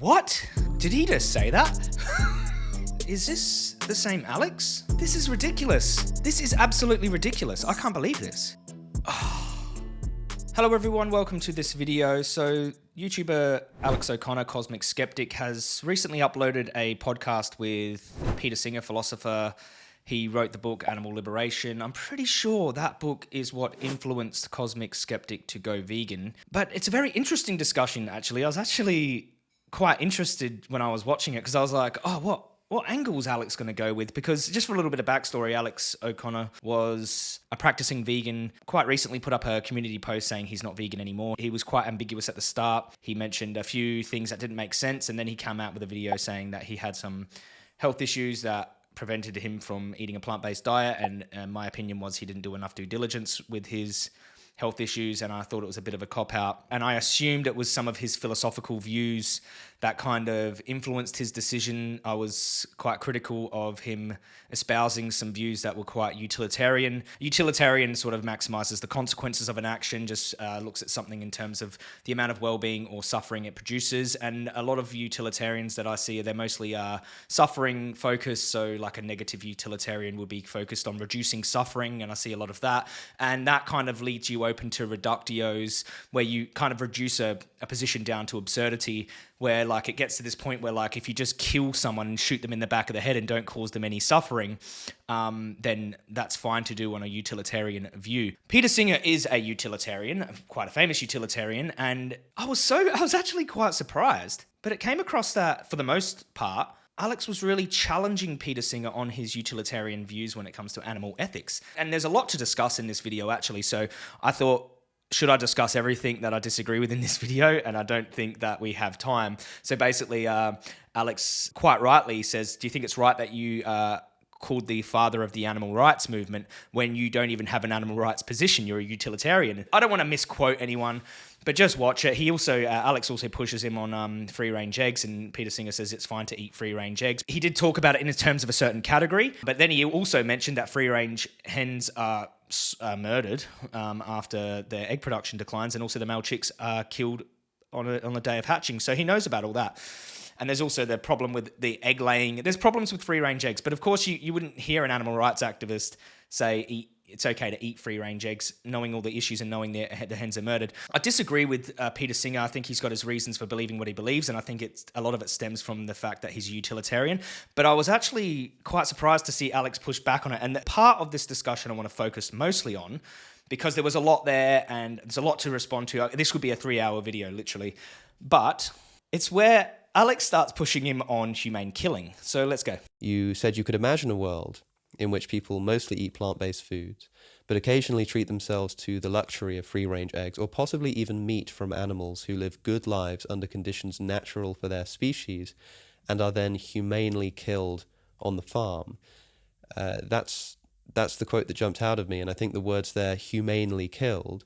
What? Did he just say that? is this the same Alex? This is ridiculous. This is absolutely ridiculous. I can't believe this. Hello everyone, welcome to this video. So YouTuber Alex O'Connor, Cosmic Skeptic, has recently uploaded a podcast with Peter Singer, philosopher. He wrote the book Animal Liberation. I'm pretty sure that book is what influenced Cosmic Skeptic to go vegan. But it's a very interesting discussion, actually. I was actually quite interested when I was watching it because I was like, oh, what? what angle is Alex going to go with? Because just for a little bit of backstory, Alex O'Connor was a practicing vegan, quite recently put up a community post saying he's not vegan anymore. He was quite ambiguous at the start. He mentioned a few things that didn't make sense, and then he came out with a video saying that he had some health issues that prevented him from eating a plant-based diet. And uh, my opinion was he didn't do enough due diligence with his health issues, and I thought it was a bit of a cop out. And I assumed it was some of his philosophical views that kind of influenced his decision. I was quite critical of him espousing some views that were quite utilitarian. Utilitarian sort of maximizes the consequences of an action, just uh, looks at something in terms of the amount of well-being or suffering it produces. And a lot of utilitarians that I see, they're mostly uh, suffering focused. So like a negative utilitarian would be focused on reducing suffering, and I see a lot of that. And that kind of leads you open to reductios, where you kind of reduce a, a position down to absurdity where like it gets to this point where like if you just kill someone and shoot them in the back of the head and don't cause them any suffering, um, then that's fine to do on a utilitarian view. Peter Singer is a utilitarian, quite a famous utilitarian, and I was so I was actually quite surprised. But it came across that for the most part, Alex was really challenging Peter Singer on his utilitarian views when it comes to animal ethics. And there's a lot to discuss in this video actually, so I thought should I discuss everything that I disagree with in this video? And I don't think that we have time. So basically, uh, Alex quite rightly says, Do you think it's right that you uh, called the father of the animal rights movement when you don't even have an animal rights position? You're a utilitarian. I don't want to misquote anyone. But just watch it. He also, uh, Alex also pushes him on um, free range eggs, and Peter Singer says it's fine to eat free range eggs. He did talk about it in terms of a certain category, but then he also mentioned that free range hens are uh, murdered um, after their egg production declines, and also the male chicks are killed on a, on the day of hatching. So he knows about all that. And there's also the problem with the egg laying. There's problems with free range eggs, but of course you, you wouldn't hear an animal rights activist say eat it's okay to eat free range eggs, knowing all the issues and knowing the, hens are murdered. I disagree with uh, Peter Singer. I think he's got his reasons for believing what he believes, and I think it's a lot of it stems from the fact that he's a utilitarian. But I was actually quite surprised to see Alex push back on it. And part of this discussion I want to focus mostly on because there was a lot there and there's a lot to respond to. This would be a three hour video, literally. But it's where Alex starts pushing him on humane killing. So let's go. You said you could imagine a world in which people mostly eat plant-based foods, but occasionally treat themselves to the luxury of free-range eggs or possibly even meat from animals who live good lives under conditions natural for their species and are then humanely killed on the farm. Uh, that's that's the quote that jumped out of me, and I think the words there, humanely killed,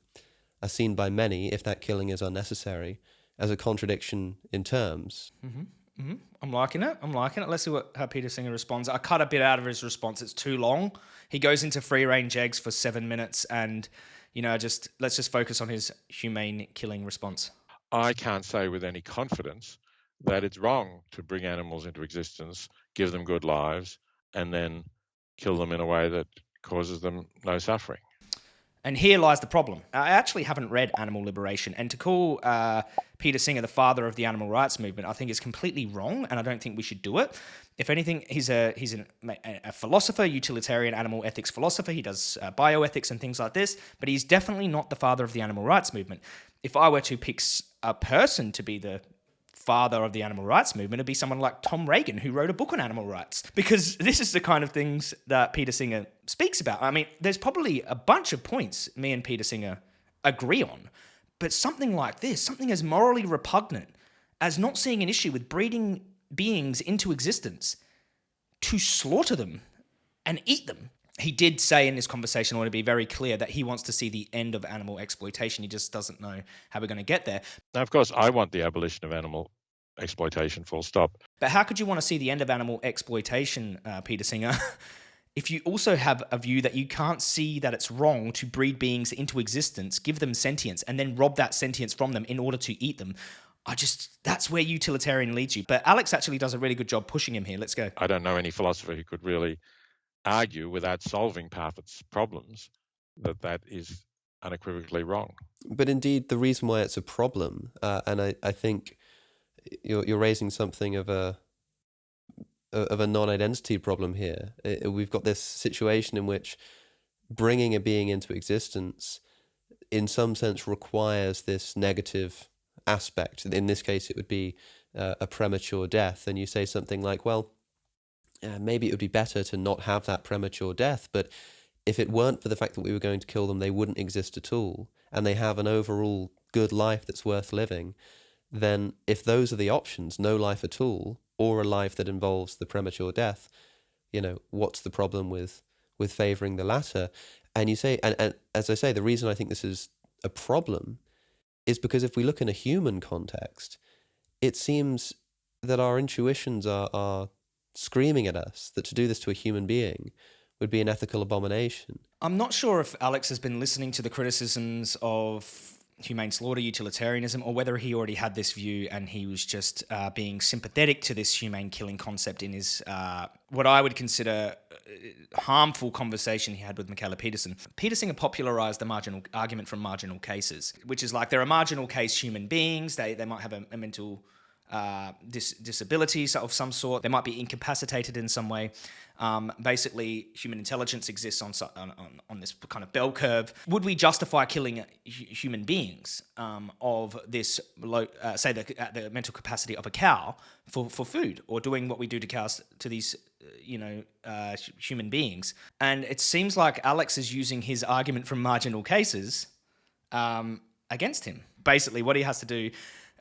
are seen by many, if that killing is unnecessary, as a contradiction in terms. Mm -hmm. Mm -hmm. I'm liking it. I'm liking it. Let's see what how Peter Singer responds. I cut a bit out of his response. It's too long. He goes into free range eggs for seven minutes, and you know, just let's just focus on his humane killing response. I can't say with any confidence that it's wrong to bring animals into existence, give them good lives, and then kill them in a way that causes them no suffering. And here lies the problem. I actually haven't read Animal Liberation, and to call uh, Peter Singer the father of the animal rights movement, I think is completely wrong, and I don't think we should do it. If anything, he's a he's an, a philosopher, utilitarian animal ethics philosopher. He does uh, bioethics and things like this, but he's definitely not the father of the animal rights movement. If I were to pick a person to be the father of the animal rights movement would be someone like Tom Regan, who wrote a book on animal rights. Because this is the kind of things that Peter Singer speaks about. I mean, there's probably a bunch of points me and Peter Singer agree on, but something like this, something as morally repugnant as not seeing an issue with breeding beings into existence to slaughter them and eat them he did say in this conversation, I want to be very clear, that he wants to see the end of animal exploitation. He just doesn't know how we're going to get there. Now, of course, I want the abolition of animal exploitation, full stop. But how could you want to see the end of animal exploitation, uh, Peter Singer? if you also have a view that you can't see that it's wrong to breed beings into existence, give them sentience, and then rob that sentience from them in order to eat them, I just that's where utilitarian leads you. But Alex actually does a really good job pushing him here. Let's go. I don't know any philosopher who could really argue without solving Parfit's problems that that is unequivocally wrong. But indeed, the reason why it's a problem, uh, and I, I think you're you're raising something of a of a non-identity problem here. We've got this situation in which bringing a being into existence, in some sense, requires this negative aspect. In this case, it would be uh, a premature death. And you say something like, well, uh, maybe it would be better to not have that premature death, but if it weren't for the fact that we were going to kill them, they wouldn't exist at all, and they have an overall good life that's worth living, then if those are the options, no life at all, or a life that involves the premature death, you know, what's the problem with with favoring the latter? And you say, and, and as I say, the reason I think this is a problem is because if we look in a human context, it seems that our intuitions are, are screaming at us that to do this to a human being would be an ethical abomination. I'm not sure if Alex has been listening to the criticisms of humane slaughter utilitarianism or whether he already had this view and he was just uh, being sympathetic to this humane killing concept in his uh, what I would consider uh, harmful conversation he had with Mikhaila Peterson. Peterson popularized the marginal argument from marginal cases, which is like they're a marginal case human beings. They, they might have a, a mental uh, dis- of some sort. They might be incapacitated in some way. Um, basically, human intelligence exists on, on, on, this kind of bell curve. Would we justify killing human beings um, of this, low, uh, say, the, the mental capacity of a cow for, for food, or doing what we do to cows to these, uh, you know, uh, human beings? And it seems like Alex is using his argument from marginal cases um, against him. Basically, what he has to do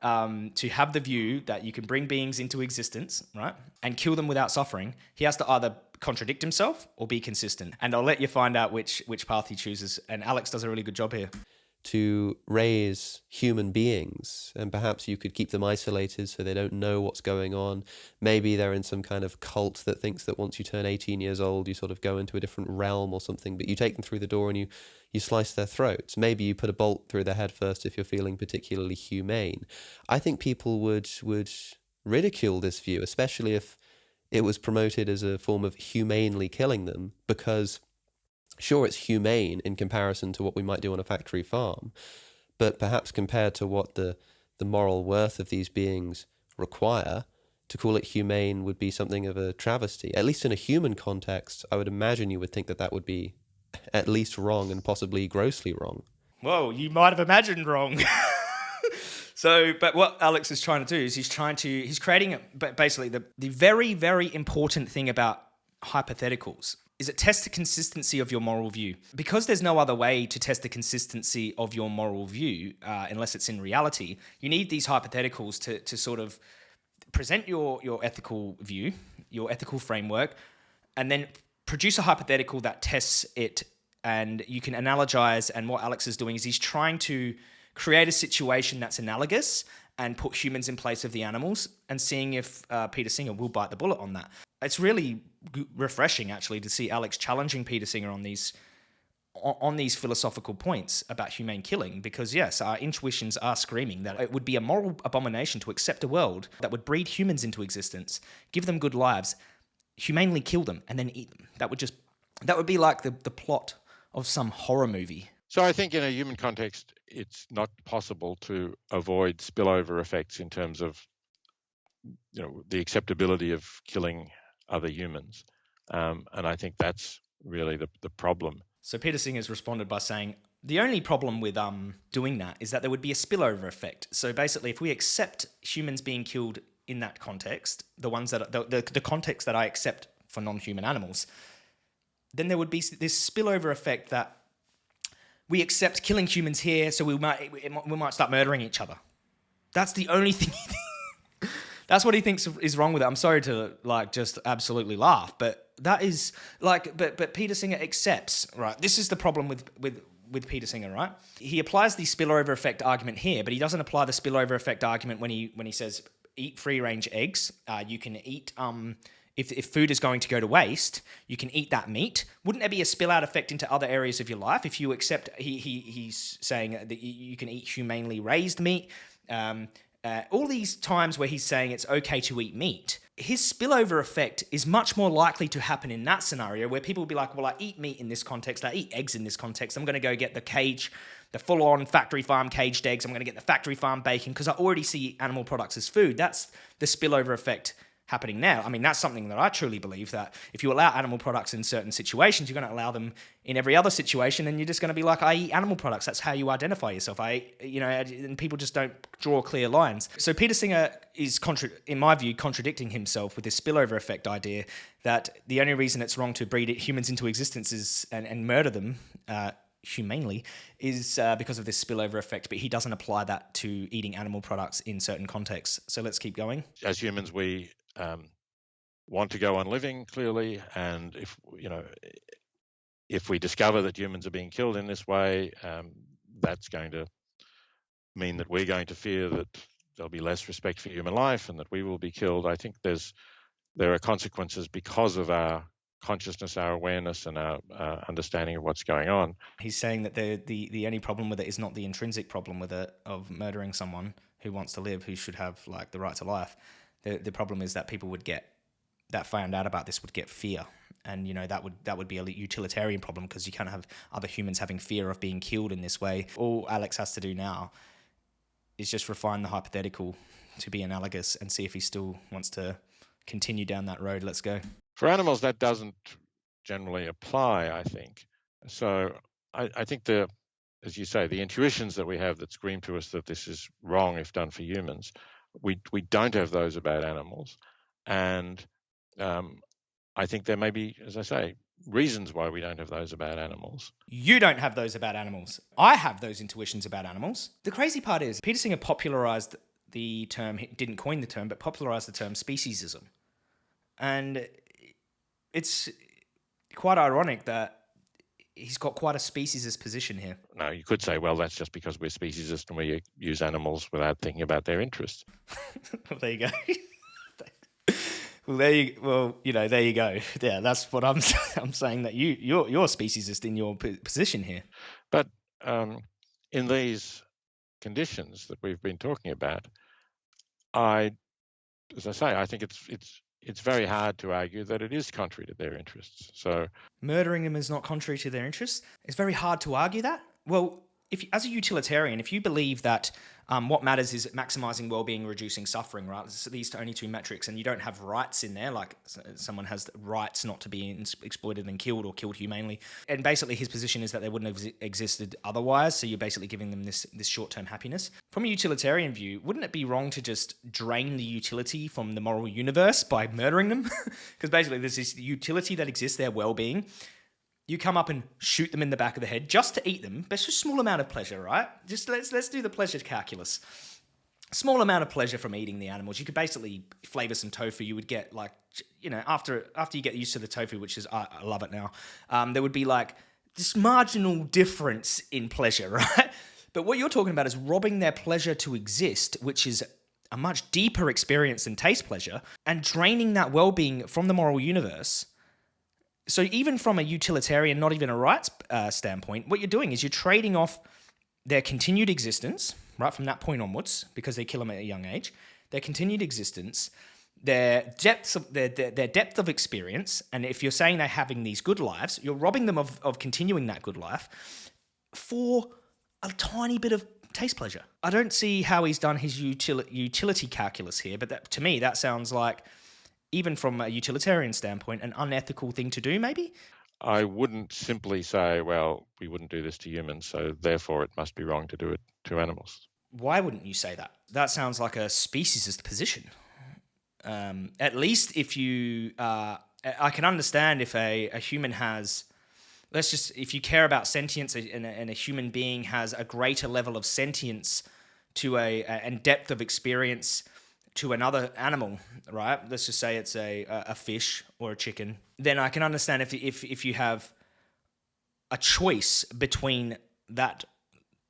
um, to have the view that you can bring beings into existence, right, and kill them without suffering, he has to either contradict himself or be consistent. And I'll let you find out which which path he chooses. And Alex does a really good job here. To raise human beings, and perhaps you could keep them isolated so they don't know what's going on. Maybe they're in some kind of cult that thinks that once you turn 18 years old, you sort of go into a different realm or something, but you take them through the door and you you slice their throats. Maybe you put a bolt through their head first if you're feeling particularly humane. I think people would would ridicule this view, especially if it was promoted as a form of humanely killing them, because sure, it's humane in comparison to what we might do on a factory farm, but perhaps compared to what the, the moral worth of these beings require, to call it humane would be something of a travesty. At least in a human context, I would imagine you would think that that would be at least wrong and possibly grossly wrong. Whoa, you might have imagined wrong. so, but what Alex is trying to do is he's trying to, he's creating basically the, the very, very important thing about hypotheticals is it tests the consistency of your moral view. Because there's no other way to test the consistency of your moral view uh, unless it's in reality, you need these hypotheticals to, to sort of present your, your ethical view, your ethical framework, and then produce a hypothetical that tests it and you can analogize. And what Alex is doing is he's trying to create a situation that's analogous and put humans in place of the animals and seeing if uh, Peter Singer will bite the bullet on that. It's really refreshing actually to see Alex challenging Peter Singer on these on these philosophical points about humane killing because yes our intuitions are screaming that it would be a moral abomination to accept a world that would breed humans into existence give them good lives humanely kill them and then eat them. That would just that would be like the, the plot of some horror movie. So I think in a human context, it's not possible to avoid spillover effects in terms of you know the acceptability of killing other humans, um, and I think that's really the the problem. So Peter Singer has responded by saying. The only problem with um, doing that is that there would be a spillover effect. So basically, if we accept humans being killed in that context, the ones that the, the, the context that I accept for non-human animals, then there would be this spillover effect that we accept killing humans here, so we might we might start murdering each other. That's the only thing. That's what he thinks is wrong with it. I'm sorry to like just absolutely laugh, but that is like, but but Peter Singer accepts right. This is the problem with with with Peter Singer, right? He applies the spillover effect argument here, but he doesn't apply the spillover effect argument when he when he says eat free range eggs. Uh, you can eat um, if, if food is going to go to waste, you can eat that meat. Wouldn't there be a spill out effect into other areas of your life if you accept? He, he he's saying that you can eat humanely raised meat. Um, uh, all these times where he's saying it's okay to eat meat, his spillover effect is much more likely to happen in that scenario where people will be like, well, I eat meat in this context, I eat eggs in this context, I'm going to go get the cage, the full on factory farm caged eggs, I'm going to get the factory farm bacon because I already see animal products as food. That's the spillover effect happening now. I mean, that's something that I truly believe that if you allow animal products in certain situations, you're going to allow them in every other situation, and you're just going to be like, I eat animal products. That's how you identify yourself. I, you know, and people just don't draw clear lines. So Peter Singer is, contra- in my view, contradicting himself with this spillover effect idea that the only reason it's wrong to breed humans into existence is and, and murder them. Uh, humanely is uh, because of this spillover effect, but he doesn't apply that to eating animal products in certain contexts. So let's keep going. As humans, we um, want to go on living clearly, and if you know, if we discover that humans are being killed in this way, um, that's going to mean that we're going to fear that there'll be less respect for human life and that we will be killed. I think there's there are consequences because of our consciousness, our awareness, and our uh, understanding of what's going on. He's saying that the, the the only problem with it is not the intrinsic problem with it of murdering someone who wants to live, who should have like the right to life. The the problem is that people would get that found out about this would get fear, and you know that would that would be a utilitarian problem because you can't have other humans having fear of being killed in this way. All Alex has to do now is just refine the hypothetical to be analogous and see if he still wants to continue down that road. Let's go. For animals, that doesn't generally apply, I think. So I, I think the, as you say, the intuitions that we have that scream to us that this is wrong if done for humans we we don't have those about animals, and um, I think there may be, as I say, reasons why we don't have those about animals. You don't have those about animals. I have those intuitions about animals. The crazy part is Peter Singer popularized the term, he didn't coin the term, but popularized the term speciesism. And it's quite ironic that he's got quite a speciesist position here. No, you could say, well, that's just because we're speciesist and we use animals without thinking about their interests. well, there you go. well, there you well, you know, there you go. Yeah, that's what I'm I'm saying that you you're you're speciesist in your position here. But um, in these conditions that we've been talking about, I, as I say, I think it's it's it's very hard to argue that it is contrary to their interests. So murdering them is not contrary to their interests. It's very hard to argue that. Well, if as a utilitarian, if you believe that um, what matters is maximizing well-being, reducing suffering, right? these are only two metrics, and you don't have rights in there, like someone has rights not to be exploited and killed or killed humanely. And basically, his position is that they wouldn't have existed otherwise. So you're basically giving them this this short-term happiness. From a utilitarian view, wouldn't it be wrong to just drain the utility from the moral universe by murdering them? Because basically, there's this utility that exists, their well-being you come up and shoot them in the back of the head just to eat them. It's a small amount of pleasure, right? Just let's let's do the pleasure calculus. Small amount of pleasure from eating the animals. You could basically flavor some tofu. You would get like, you know, after after you get used to the tofu, which is I, I love it now. Um, there would be like this marginal difference in pleasure, right? But what you're talking about is robbing their pleasure to exist, which is a much deeper experience than taste pleasure, and draining that well-being from the moral universe so even from a utilitarian, not even a rights uh, standpoint, what you're doing is you're trading off their continued existence, right, from that point onwards, because they kill them at a young age, their continued existence, their depth of their, their, their, depth of experience, and if you're saying they're having these good lives, you're robbing them of, of continuing that good life for a tiny bit of taste pleasure. I don't see how he's done his util- utility calculus here, but that, to me that sounds like even from a utilitarian standpoint, an unethical thing to do, maybe? I wouldn't simply say, well, we wouldn't do this to humans, so therefore it must be wrong to do it to animals. Why wouldn't you say that? That sounds like a speciesist position. Um, at least if you, uh, I can understand if a, a human has, let's just, if you care about sentience and a, and a human being has a greater level of sentience to a, a and depth of experience to another animal, right? Let's just say it's a a fish or a chicken. Then I can understand if if if you have a choice between that,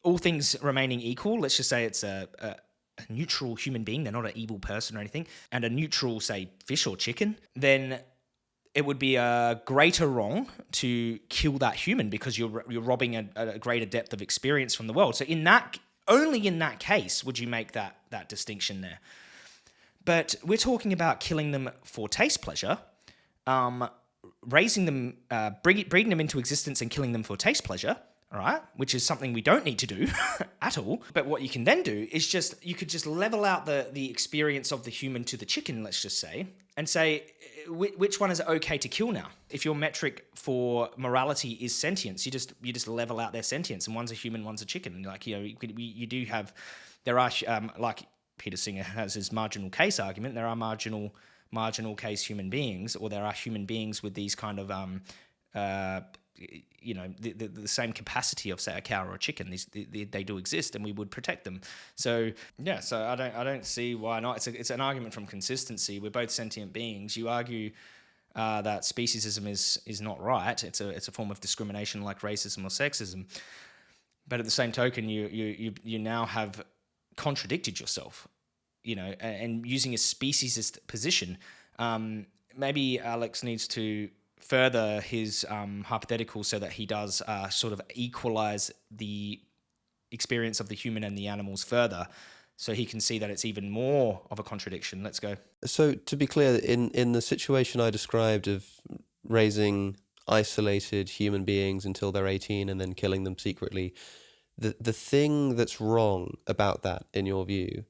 all things remaining equal. Let's just say it's a, a a neutral human being, they're not an evil person or anything, and a neutral, say, fish or chicken, then it would be a greater wrong to kill that human because you're you're robbing a, a greater depth of experience from the world. So in that only in that case would you make that that distinction there. But we're talking about killing them for taste pleasure, um, raising them, uh, breeding them into existence and killing them for taste pleasure all right, which is something we don't need to do at all. But what you can then do is just you could just level out the the experience of the human to the chicken, let's just say, and say which one is okay to kill now? If your metric for morality is sentience, you just you just level out their sentience, and one's a human, one's a chicken. Like you know, you, you do have there are um, like Peter Singer has his marginal case argument. There are marginal marginal case human beings, or there are human beings with these kind of um, uh, you know the, the, the, same capacity of say a cow or a chicken. These they, they, do exist and we would protect them. So yeah so i don't i don't see why not. It's a, it's an argument from consistency. We're both sentient beings. You argue uh, that speciesism is is not right. It's a it's a form of discrimination like racism or sexism. But at the same token you you you, you now have contradicted yourself you know and, using a speciesist position um, maybe alex needs to further his um, hypothetical so that he does uh, sort of equalize the experience of the human and the animals further so he can see that it's even more of a contradiction. Let's go. So to be clear, in, in the situation I described of raising isolated human beings until they're 18 and then killing them secretly, the, the thing that's wrong about that, in your view,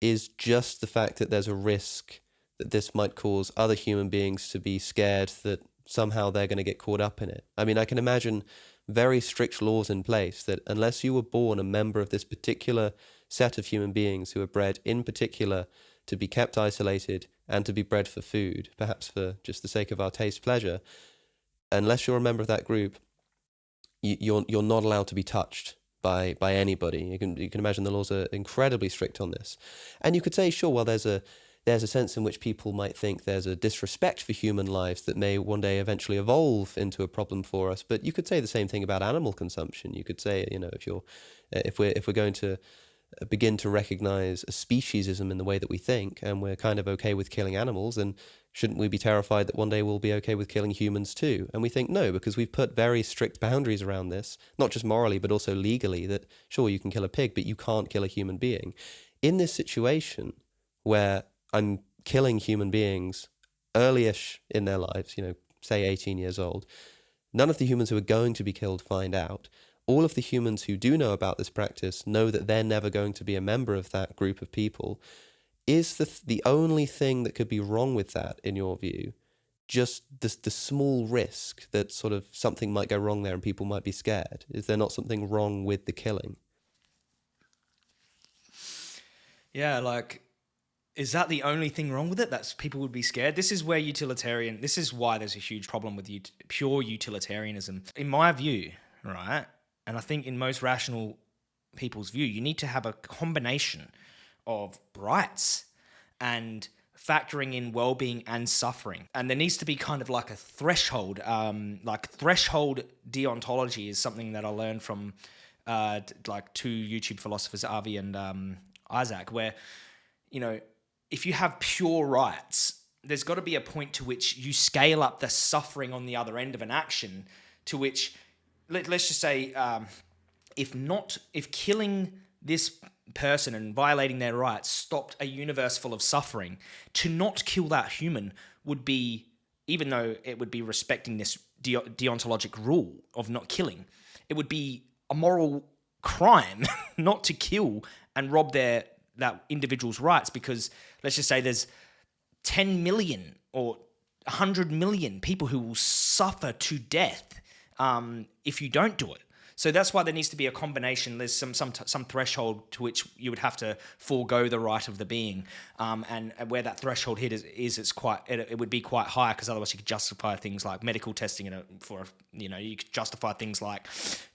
is just the fact that there's a risk that this might cause other human beings to be scared that somehow they're going to get caught up in it. I mean, I can imagine very strict laws in place that unless you were born a member of this particular set of human beings who are bred in particular to be kept isolated and to be bred for food, perhaps for just the sake of our taste pleasure, unless you're a member of that group, you, you're you're not allowed to be touched by by anybody. You can you can imagine the laws are incredibly strict on this, and you could say, sure, well, there's a there's a sense in which people might think there's a disrespect for human lives that may one day eventually evolve into a problem for us. But you could say the same thing about animal consumption. You could say, you know, if you're, if we're if we're going to uh, begin to recognize a speciesism in the way that we think, and we're kind of okay with killing animals, then shouldn't we be terrified that one day we'll be okay with killing humans too? And we think no, because we've put very strict boundaries around this, not just morally, but also legally, that sure, you can kill a pig, but you can't kill a human being. In this situation where I'm killing human beings earlyish in their lives, you know, say 18 years old. None of the humans who are going to be killed find out. All of the humans who do know about this practice know that they're never going to be a member of that group of people. Is the, the only thing that could be wrong with that, in your view, just the, the small risk that sort of something might go wrong there and people might be scared? Is there not something wrong with the killing? Yeah, like is that the only thing wrong with it? That's people would be scared. This is where utilitarian. This is why there's a huge problem with ut- pure utilitarianism, in my view, right? And I think in most rational people's view, you need to have a combination of rights and factoring in well-being and suffering. And there needs to be kind of like a threshold um, like threshold deontology is something that i learned from uh, like two youtube philosophers avi and um, isaac where you know if you have pure rights, there's got to be a point to which you scale up the suffering on the other end of an action to which, let, us just say, um, if not, if killing this person and violating their rights stopped a universe full of suffering, to not kill that human would be, even though it would be respecting this de- deontologic rule of not killing, it would be a moral crime not to kill and rob their that individual's rights because let's just say there's 10 million or 100 million people who will suffer to death um, if you don't do it. So that's why there needs to be a combination. There's some some some threshold to which you would have to forego the right of the being, um, and, where that threshold hit is, is it's quite it, it would be quite high because otherwise you could justify things like medical testing and for you know you could justify things like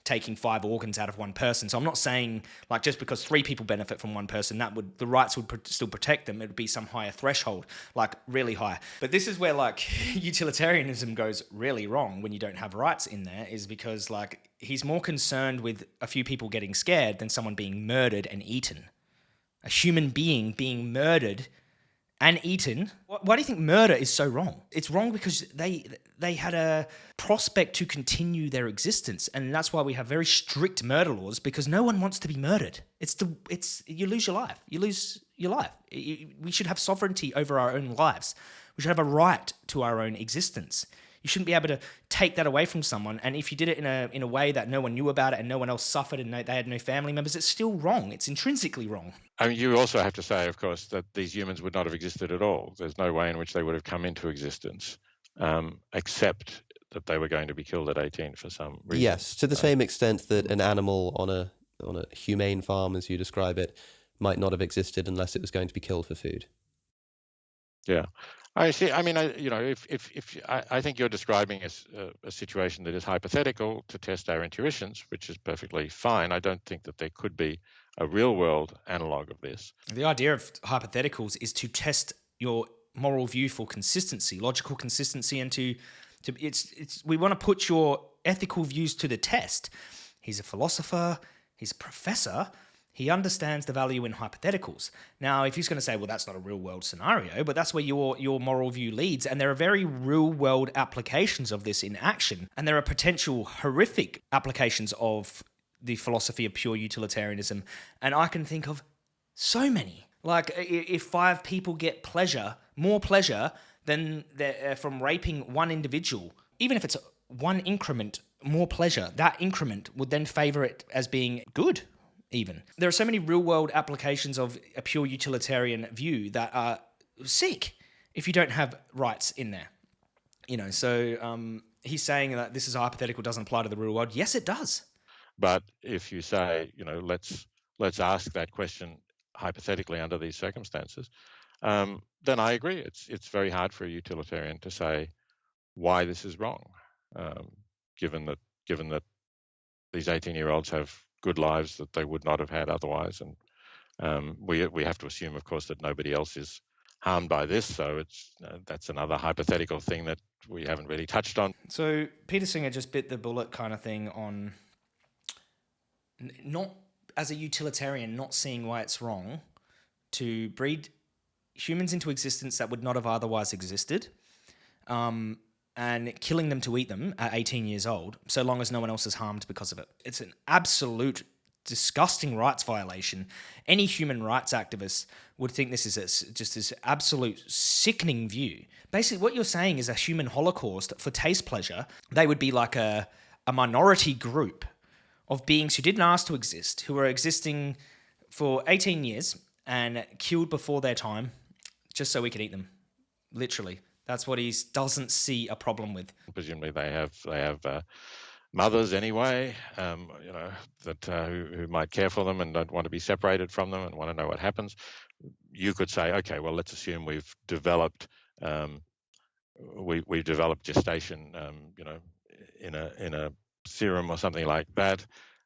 taking five organs out of one person. So I'm not saying like just because three people benefit from one person that would the rights would pr- still protect them. It would be some higher threshold, like really high. But this is where like utilitarianism goes really wrong when you don't have rights in there is because like he's more concerned with a few people getting scared than someone being murdered and eaten. A human being being murdered and eaten. Why do you think murder is so wrong? It's wrong because they they had a prospect to continue their existence, and that's why we have very strict murder laws because no one wants to be murdered. It's the it's you lose your life. You lose your life. We should have sovereignty over our own lives. We should have a right to our own existence. You shouldn't be able to take that away from someone. And if you did it in a in a way that no one knew about it and no one else suffered and no, they had no family members, it's still wrong. It's intrinsically wrong. I mean, you also have to say, of course, that these humans would not have existed at all. There's no way in which they would have come into existence, um, except that they were going to be killed at 18 for some reason. Yes, to the uh, same extent that an animal on a on a humane farm, as you describe it, might not have existed unless it was going to be killed for food. Yeah, I see. I mean, I, you know, if if if I, I think you're describing a, a, situation that is hypothetical to test our intuitions, which is perfectly fine. I don't think that there could be a real world analog of this. The idea of hypotheticals is to test your moral view for consistency, logical consistency, and to to it's it's we want to put your ethical views to the test. He's a philosopher. He's a professor he understands the value in hypotheticals. Now, if he's going to say, well, that's not a real world scenario, but that's where your, your moral view leads, and there are very real world applications of this in action, and there are potential horrific applications of the philosophy of pure utilitarianism, and I can think of so many. Like, if five people get pleasure, more pleasure than uh, from raping one individual, even if it's one increment more pleasure, that increment would then favor it as being good even. There are so many real world applications of a pure utilitarian view that are sick if you don't have rights in there. You know, so um, he's saying that this is hypothetical, doesn't apply to the real world. Yes, it does. But if you say, you know, let's let's ask that question hypothetically under these circumstances, um, then I agree. It's it's very hard for a utilitarian to say why this is wrong, um, given that given that these 18 year olds have good lives that they would not have had otherwise. And um, we we have to assume, of course, that nobody else is harmed by this. So it's uh, that's another hypothetical thing that we haven't really touched on. So Peter Singer just bit the bullet kind of thing on not as a utilitarian, not seeing why it's wrong to breed humans into existence that would not have otherwise existed. Um, and killing them to eat them at 18 years old, so long as no one else is harmed because of it. It's an absolute disgusting rights violation. Any human rights activist would think this is a, just this absolute sickening view. Basically, what you're saying is a human holocaust for taste pleasure. They would be like a, a minority group of beings who didn't ask to exist, who were existing for 18 years and killed before their time just so we could eat them. Literally. That's what he doesn't see a problem with. Presumably, they have they have uh, mothers anyway, um, you know, that uh, who, who might care for them and don't want to be separated from them and want to know what happens. You could say, okay, well, let's assume we've developed um, we we've developed gestation, um, you know, in a in a serum or something like that.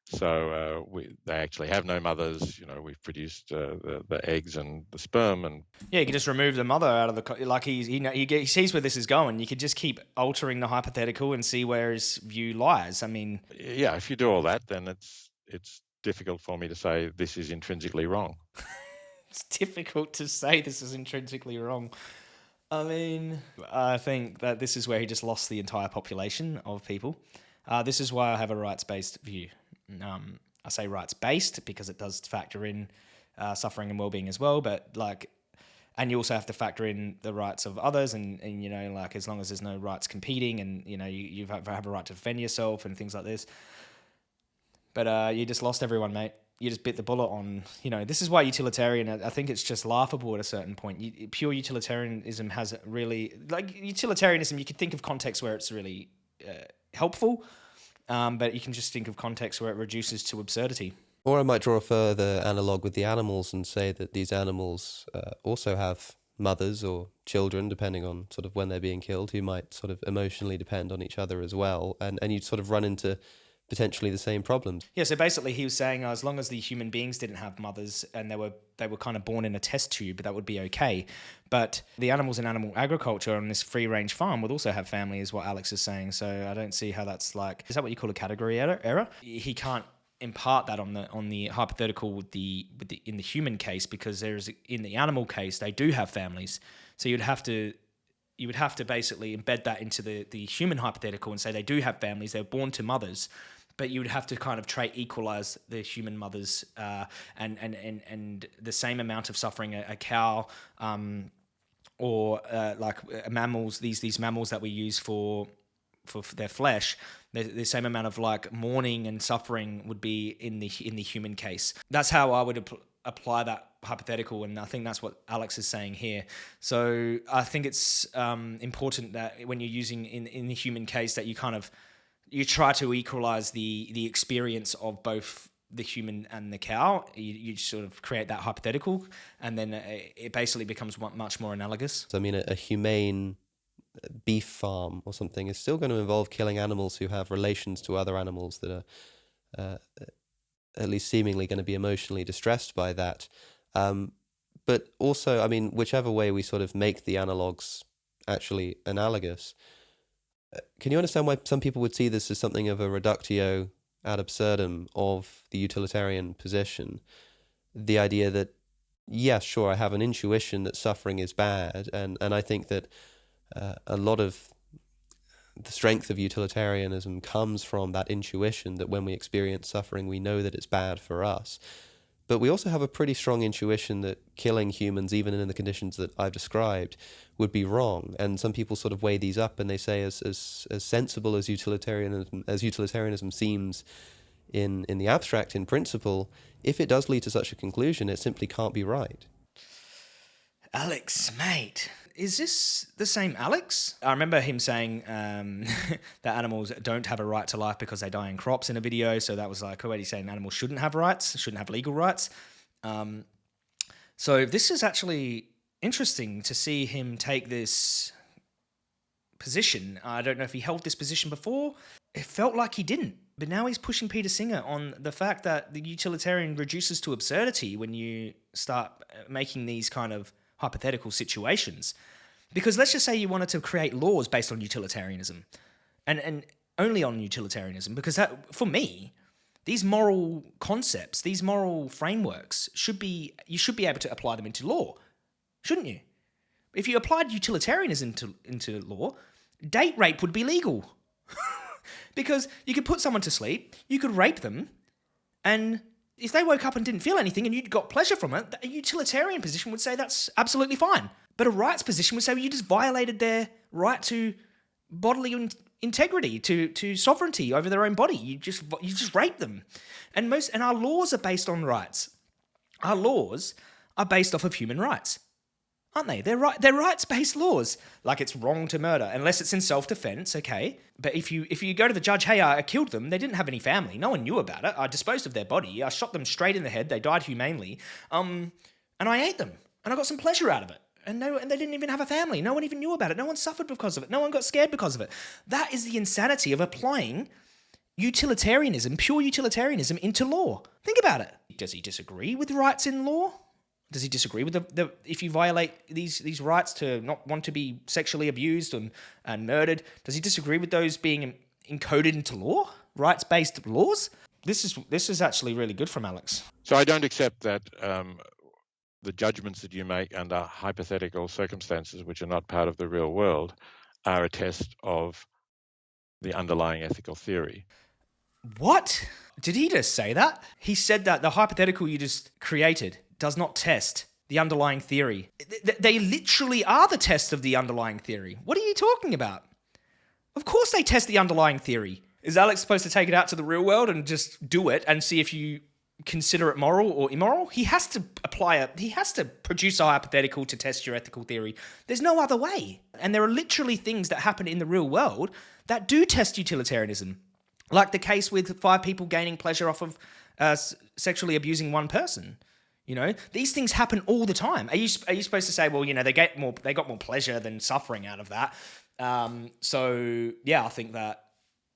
So uh, we, they actually have no mothers. You know, we've produced uh, the, the eggs and the sperm, and yeah, you can just remove the mother out of the like he he, he he sees where this is going. You could just keep altering the hypothetical and see where his view lies. I mean, yeah, if you do all that, then it's it's difficult for me to say this is intrinsically wrong. it's difficult to say this is intrinsically wrong. I mean, I think that this is where he just lost the entire population of people. Uh, this is why I have a rights based view. Um, I say rights based because it does factor in uh, suffering and well being as well, but like, and you also have to factor in the rights of others, and, and you know, like as long as there's no rights competing, and you know, you, you have, have a right to defend yourself and things like this. But uh, you just lost everyone, mate. You just bit the bullet on, you know, this is why utilitarian, I think it's just laughable at a certain point. You, pure utilitarianism has really, like, utilitarianism, you could think of contexts where it's really uh, helpful, um, but you can just think of context where it reduces to absurdity. Or I might draw a further analog with the animals and say that these animals uh, also have mothers or children, depending on sort of when they're being killed, who might sort of emotionally depend on each other as well. And, and you sort of run into potentially the same problems. Yeah, so basically he was saying uh, as long as the human beings didn't have mothers and they were they were kind of born in a test tube, that would be okay. But the animals in animal agriculture on this free range farm would also have family, is what Alex is saying. So I don't see how that's like. Is that what you call a category error? He can't impart that on the on the hypothetical with the with the in the human case because there's in the animal case they do have families so you'd have to you would have to basically embed that into the the human hypothetical and say they do have families they're born to mothers but you would have to kind of try equalize the human mothers uh, and, and and and the same amount of suffering a, a cow um, or uh, like uh, mammals these these mammals that we use for for, their flesh, the, the, same amount of like mourning and suffering would be in the in the human case. That's how I would ap- apply that hypothetical, and I think that's what Alex is saying here. So I think it's um, important that when you're using in in the human case that you kind of you try to equalize the the experience of both the human and the cow. You, you sort of create that hypothetical, and then it basically becomes much more analogous. So I mean, a, a humane beef farm or something is still going to involve killing animals who have relations to other animals that are uh, at least seemingly going to be emotionally distressed by that. Um, but also, I mean, whichever way we sort of make the analogs actually analogous, uh, can you understand why some people would see this as something of a reductio ad absurdum of the utilitarian position? The idea that, yes, sure, I have an intuition that suffering is bad, and, and I think that uh, a lot of the strength of utilitarianism comes from that intuition that when we experience suffering, we know that it's bad for us. But we also have a pretty strong intuition that killing humans, even in the conditions that I've described, would be wrong. And some people sort of weigh these up and they say, as as, as sensible as utilitarianism as utilitarianism seems in in the abstract, in principle, if it does lead to such a conclusion, it simply can't be right. Alex, mate, is this the same Alex? I remember him saying um, that animals don't have a right to life because they die in crops in a video. So that was like already saying animals shouldn't have rights, shouldn't have legal rights. Um, so this is actually interesting to see him take this position. I don't know if he held this position before. It felt like he didn't. But now he's pushing Peter Singer on the fact that the utilitarian reduces to absurdity when you start making these kind of hypothetical situations. Because let's just say you wanted to create laws based on utilitarianism and, and only on utilitarianism, because that, for me, these moral concepts, these moral frameworks should be, you should be able to apply them into law, shouldn't you? If you applied utilitarianism to, into law, date rape would be legal. because you could put someone to sleep, you could rape them, and if they woke up and didn't feel anything and you got pleasure from it, a utilitarian position would say that's absolutely fine. But a rights position would say well, you just violated their right to bodily in- integrity, to to sovereignty over their own body. You just you just rape them, and most and our laws are based on rights. Our laws are based off of human rights aren't they? They're right. They're rights-based laws. Like it's wrong to murder unless it's in self-defense. Okay, but if you if you go to the judge, hey, I killed them. They didn't have any family. No one knew about it. I disposed of their body. I shot them straight in the head. They died humanely. Um, and I ate them, and I got some pleasure out of it. And no, and they didn't even have a family. No one even knew about it. No one suffered because of it. No one got scared because of it. That is the insanity of applying utilitarianism, pure utilitarianism, into law. Think about it. Does he disagree with rights in law? Does he disagree with the, the if you violate these these rights to not want to be sexually abused and, and murdered? Does he disagree with those being encoded into law, rights based laws? This is this is actually really good from Alex. So I don't accept that um, the judgments that you make under hypothetical circumstances, which are not part of the real world, are a test of the underlying ethical theory. What? Did he just say that? He said that the hypothetical you just created does not test the underlying theory. They literally are the test of the underlying theory. What are you talking about? Of course they test the underlying theory. Is Alex supposed to take it out to the real world and just do it and see if you consider it moral or immoral? He has to apply it. He has to produce a hypothetical to test your ethical theory. There's no other way. And there are literally things that happen in the real world that do test utilitarianism. Like the case with five people gaining pleasure off of uh, sexually abusing one person. You know, these things happen all the time. Are you are you supposed to say, well, you know, they get more, they got more pleasure than suffering out of that? Um, so yeah, I think that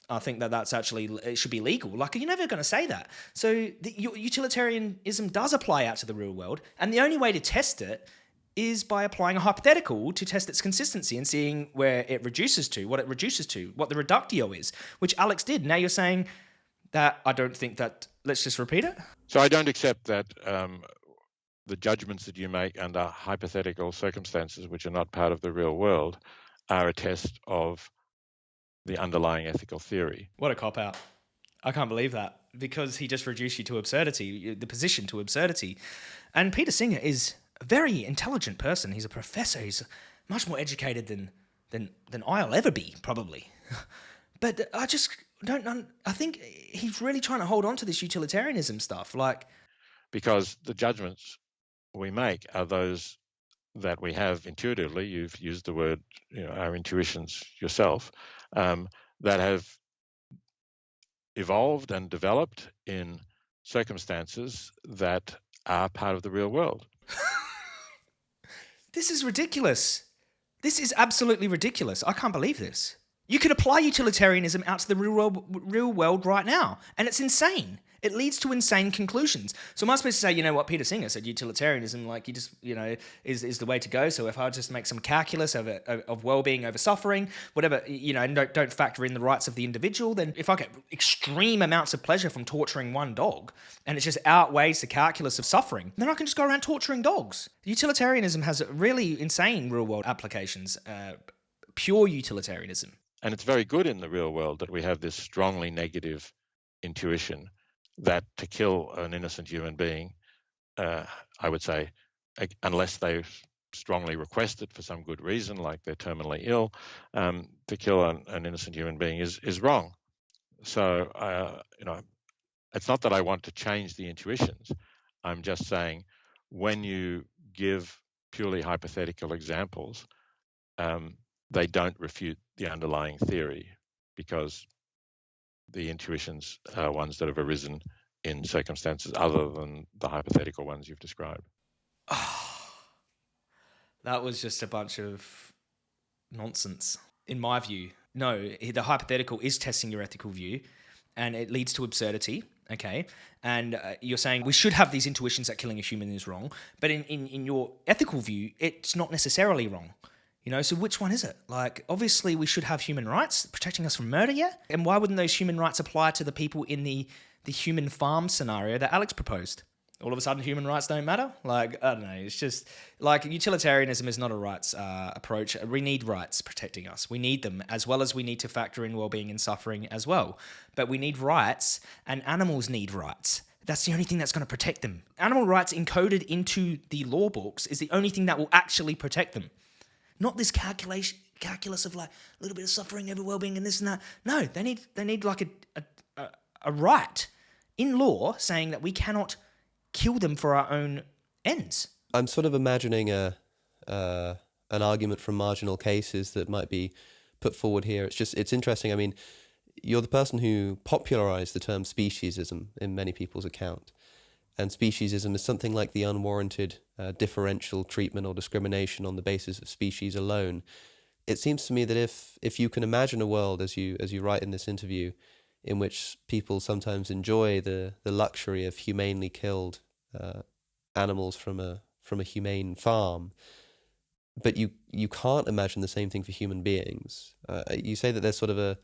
I think that that's actually it should be legal. Like are you're never going to say that. So the, utilitarianism does apply out to the real world, and the only way to test it is by applying a hypothetical to test its consistency and seeing where it reduces to, what it reduces to, what the reductio is, which Alex did. Now you're saying that I don't think that let's just repeat it. So I don't accept that um, the judgments that you make under hypothetical circumstances, which are not part of the real world, are a test of the underlying ethical theory. What a cop out. I can't believe that because he just reduced you to absurdity, the position to absurdity. And Peter Singer is a very intelligent person. He's a professor. He's much more educated than than than I'll ever be, probably. but I just don't. I think he's really trying to hold on to this utilitarianism stuff, like because the judgments we make are those that we have intuitively. You've used the word, you know, our intuitions yourself, um, that have evolved and developed in circumstances that are part of the real world. this is ridiculous. This is absolutely ridiculous. I can't believe this. You could apply utilitarianism out to the real world, real world right now, and it's insane. It leads to insane conclusions. So am I supposed to say, you know what Peter Singer said, utilitarianism, like you just, you know, is, is the way to go. So if I just make some calculus of, of well-being over suffering, whatever, you know, and don't, don't factor in the rights of the individual, then if I get extreme amounts of pleasure from torturing one dog, and it just outweighs the calculus of suffering, then I can just go around torturing dogs. Utilitarianism has really insane real-world applications, uh, pure utilitarianism. And it's very good in the real world that we have this strongly negative intuition that to kill an innocent human being, uh, I would say, unless they strongly request it for some good reason, like they're terminally ill, um, to kill an, an, innocent human being is is wrong. So, uh, you know, it's not that I want to change the intuitions. I'm just saying when you give purely hypothetical examples, um, they don't refute the underlying theory because the intuitions are ones that have arisen in circumstances other than the hypothetical ones you've described. that was just a bunch of nonsense, in my view. No, the hypothetical is testing your ethical view and it leads to absurdity. Okay. And uh, you're saying we should have these intuitions that killing a human is wrong. But in, in, in your ethical view, it's not necessarily wrong. You know, so which one is it? Like, obviously, we should have human rights protecting us from murder, yeah? And why wouldn't those human rights apply to the people in the, the human farm scenario that Alex proposed? All of a sudden, human rights don't matter? Like, I don't know. It's just like utilitarianism is not a rights uh, approach. We need rights protecting us. We need them, as well as we need to factor in well being and suffering as well. But we need rights, and animals need rights. That's the only thing that's going to protect them. Animal rights encoded into the law books is the only thing that will actually protect them. Not this calculation calculus of like a little bit of suffering over well-being and this and that. No, they need they need like a a, a right in law saying that we cannot kill them for our own ends. I'm sort of imagining a uh, an argument from marginal cases that might be put forward here. It's just it's interesting. I mean, you're the person who popularized the term speciesism in many people's account. And speciesism is something like the unwarranted uh, differential treatment or discrimination on the basis of species alone. It seems to me that if if you can imagine a world, as you as you write in this interview, in which people sometimes enjoy the the luxury of humanely killed uh, animals from a from a humane farm, but you you can't imagine the same thing for human beings. Uh, you say that there's sort of a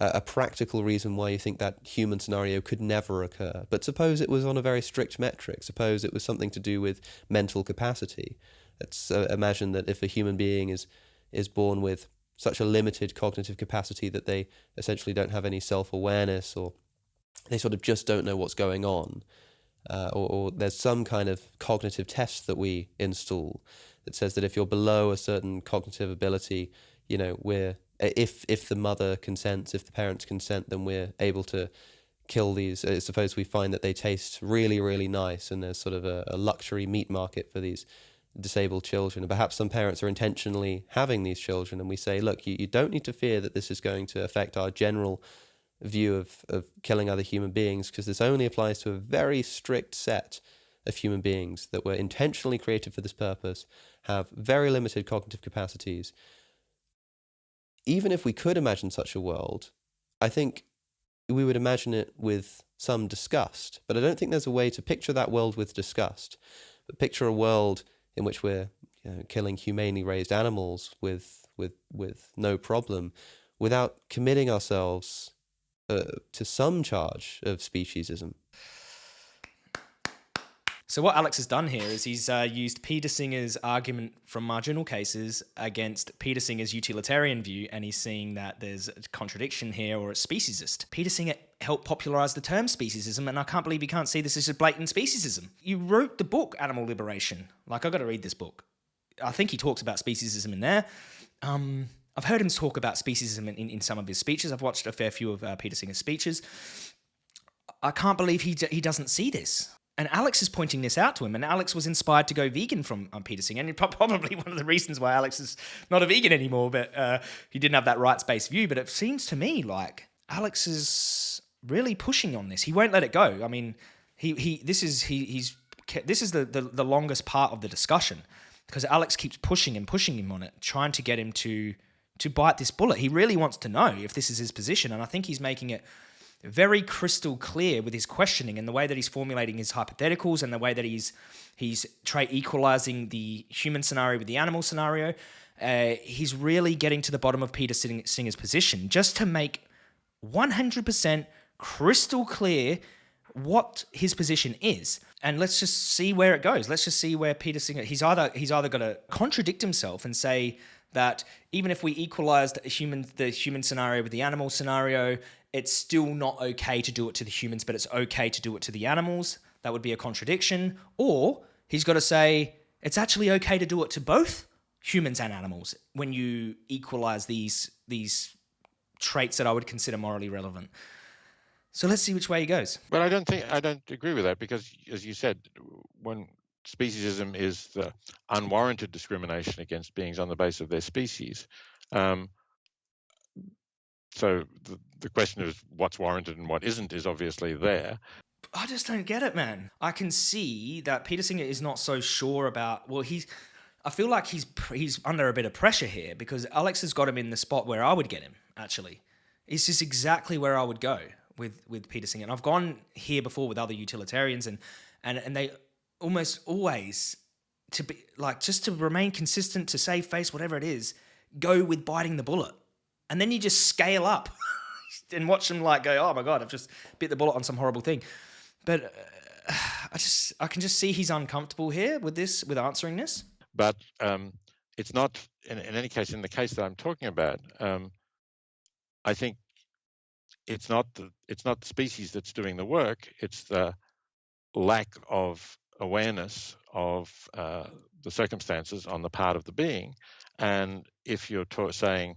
a practical reason why you think that human scenario could never occur. But suppose it was on a very strict metric. Suppose it was something to do with mental capacity. Let's uh, imagine that if a human being is is born with such a limited cognitive capacity that they essentially don't have any self awareness or they sort of just don't know what's going on, uh, or, or there's some kind of cognitive test that we install that says that if you're below a certain cognitive ability, you know, we're if if the mother consents, if the parents consent, then we're able to kill these. Uh, suppose we find that they taste really, really nice, and there's sort of a, a, luxury meat market for these disabled children. Perhaps some parents are intentionally having these children, and we say, look, you, you don't need to fear that this is going to affect our general view of, of killing other human beings, because this only applies to a very strict set of human beings that were intentionally created for this purpose, have very limited cognitive capacities, even if we could imagine such a world, I think we would imagine it with some disgust. But I don't think there's a way to picture that world with disgust. But picture a world in which we're you know, killing humanely raised animals with with with no problem, without committing ourselves uh, to some charge of speciesism. So what Alex has done here is he's uh, used Peter Singer's argument from marginal cases against Peter Singer's utilitarian view, and he's seeing that there's a contradiction here or it's speciesist. Peter Singer helped popularize the term speciesism, and I can't believe you can't see this as a blatant speciesism. You wrote the book Animal Liberation. Like I've got to read this book. I think he talks about speciesism in there. Um, I've heard him talk about speciesism in, in, in, some of his speeches. I've watched a fair few of uh, Peter Singer's speeches. I can't believe he, he doesn't see this. And Alex is pointing this out to him, and Alex was inspired to go vegan from um, Peter Singer, and probably one of the reasons why Alex is not a vegan anymore. But uh, he didn't have that rights-based view. But it seems to me like Alex is really pushing on this. He won't let it go. I mean, he he this is he he's this is the the, the longest part of the discussion because Alex keeps pushing and pushing him on it, trying to get him to to bite this bullet. He really wants to know if this is his position, and I think he's making it very crystal clear with his questioning and the way that he's formulating his hypotheticals and the way that he's he's try equalizing the human scenario with the animal scenario. Uh, he's really getting to the bottom of Peter Singer's position just to make 100% crystal clear what his position is and let's just see where it goes let's just see where peter singer he's either he's either going to contradict himself and say that even if we equalized human the human scenario with the animal scenario it's still not okay to do it to the humans, but it's okay to do it to the animals. That would be a contradiction. Or he's got to say it's actually okay to do it to both humans and animals when you equalize these these traits that I would consider morally relevant. So let's see which way he goes. But I don't think I don't agree with that because, as you said, when speciesism is the unwarranted discrimination against beings on the basis of their species. Um, so the, the question of what's warranted and what isn't is obviously there. I just don't get it, man. I can see that Peter Singer is not so sure about. Well, he's. I feel like he's he's under a bit of pressure here because Alex has got him in the spot where I would get him. Actually, it's just exactly where I would go with with Peter Singer. And I've gone here before with other utilitarians, and and and they almost always to be like just to remain consistent to save face, whatever it is, go with biting the bullet and then you just scale up and watch them like go, oh my god, I've just bit the bullet on some horrible thing. But uh, I just I can just see he's uncomfortable here with this with answering this. But um, it's not in, in, any case in the case that I'm talking about. Um, I think it's not the it's not the species that's doing the work. It's the lack of awareness of uh, the circumstances on the part of the being. And if you're saying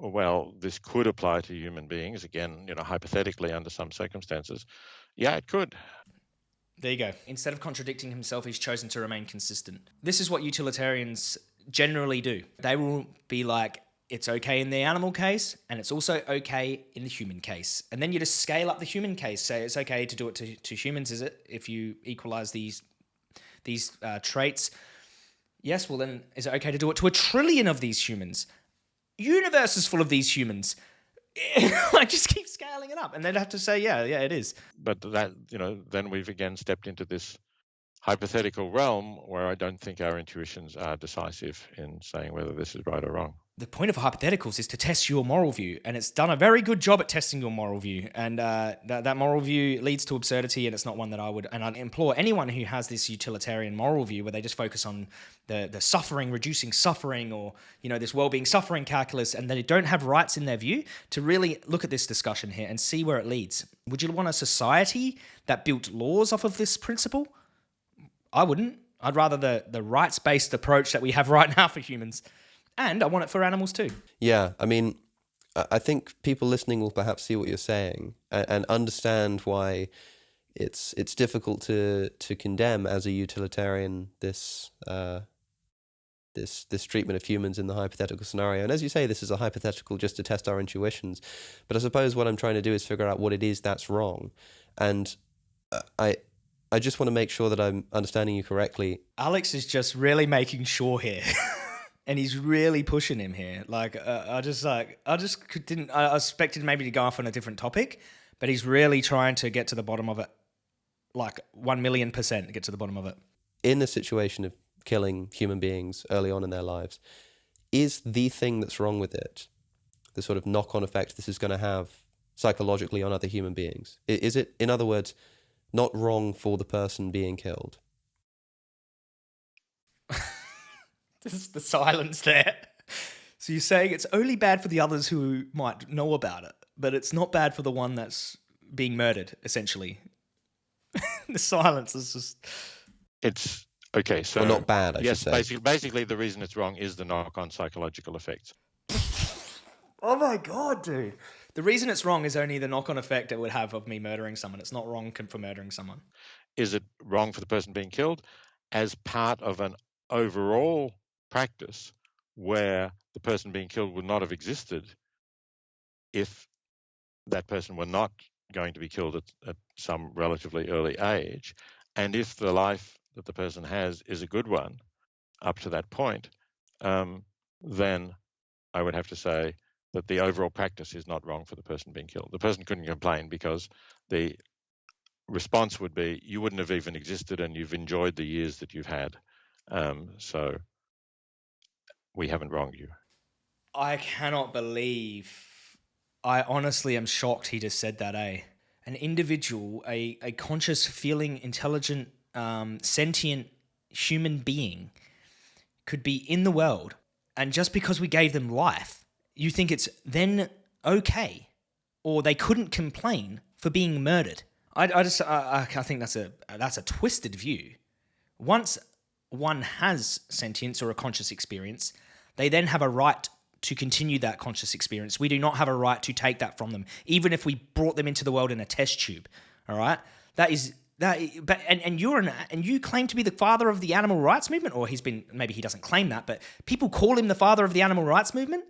well, this could apply to human beings, again, you know, hypothetically under some circumstances, yeah, it could. There you go. Instead of contradicting himself, he's chosen to remain consistent. This is what utilitarians generally do. They will be like, it's okay in the animal case, and it's also okay in the human case. And then you just scale up the human case. Say it's okay to do it to, to humans, is it? If you equalize these these uh, traits, yes. Well, then is it okay to do it to a trillion of these humans? Universe is full of these humans. I just keep scaling it up, and they'd have to say, yeah, yeah, it is. But that, you know, then we've again stepped into this hypothetical realm where I don't think our intuitions are decisive in saying whether this is right or wrong the point of hypotheticals is to test your moral view, and it's done a very good job at testing your moral view. And uh, that, that moral view leads to absurdity, and it's not one that I would. And I'd implore anyone who has this utilitarian moral view, where they just focus on the the suffering, reducing suffering, or you know this well-being suffering calculus, and they don't have rights in their view, to really look at this discussion here and see where it leads. Would you want a society that built laws off of this principle? I wouldn't. I'd rather the the rights-based approach that we have right now for humans and I want it for animals too. Yeah, I mean, I think people listening will perhaps see what you're saying and, and understand why it's it's difficult to to condemn as a utilitarian this uh, this this treatment of humans in the hypothetical scenario. And as you say, this is a hypothetical just to test our intuitions. But I suppose what I'm trying to do is figure out what it is that's wrong. And uh, I I just want to make sure that I'm understanding you correctly. Alex is just really making sure here. and he's really pushing him here. Like uh, I just like I just didn't. I expected maybe to go off on a different topic, but he's really trying to get to the bottom of it, like one million percent get to the bottom of it. In the situation of killing human beings early on in their lives, is the thing that's wrong with it the sort of knock-on effect this is going to have psychologically on other human beings? Is it, in other words, not wrong for the person being killed? Just the silence there. So you're saying it's only bad for the others who might know about it, but it's not bad for the one that's being murdered, essentially. the silence is just. It's okay. So Or not bad, I yes, should say. basically, basically, the reason it's wrong is the knock-on psychological effects. Oh my god, dude. The reason it's wrong is only the knock on effect it would have of me murdering someone. It's not wrong for murdering someone. Is it wrong for the person being killed as part of an overall practice where the person being killed would not have existed if that person were not going to be killed at, at some relatively early age, and if the life that the person has is a good one up to that point, um, then I would have to say that the overall practice is not wrong for the person being killed. The person couldn't complain because the response would be, you wouldn't have even existed and you've enjoyed the years that you've had. Um, so we haven't wronged you. I cannot believe. I honestly am shocked he just said that, eh? An individual, a, a conscious, feeling, intelligent, um, sentient human being could be in the world, and just because we gave them life, you think it's then okay, or they couldn't complain for being murdered. I, I just, I, I think that's a that's a twisted view. Once one has sentience or a conscious experience, they then have a right to continue that conscious experience. We do not have a right to take that from them, even if we brought them into the world in a test tube. All right, that is that. But and, and you're an and you claim to be the father of the animal rights movement, or he's been maybe he doesn't claim that, but people call him the father of the animal rights movement.